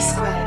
squared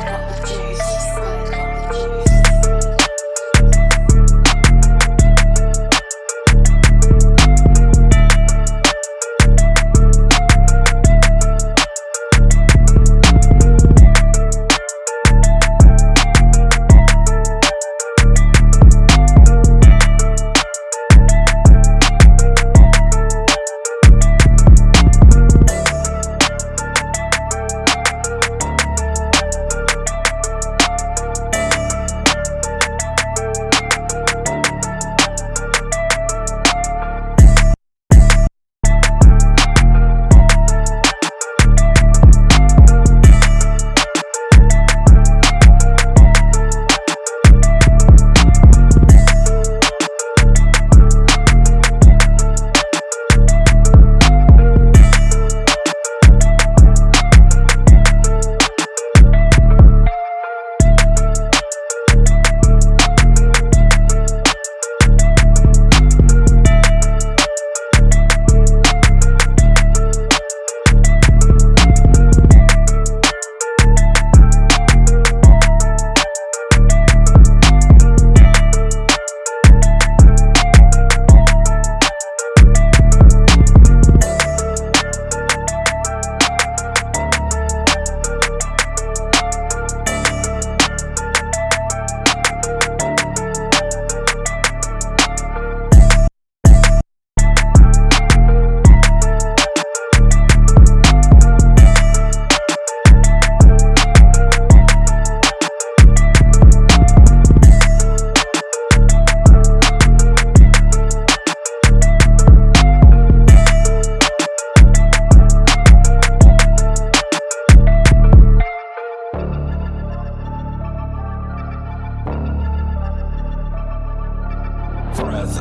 D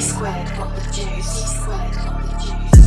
squared got the juice. D squared got the juice.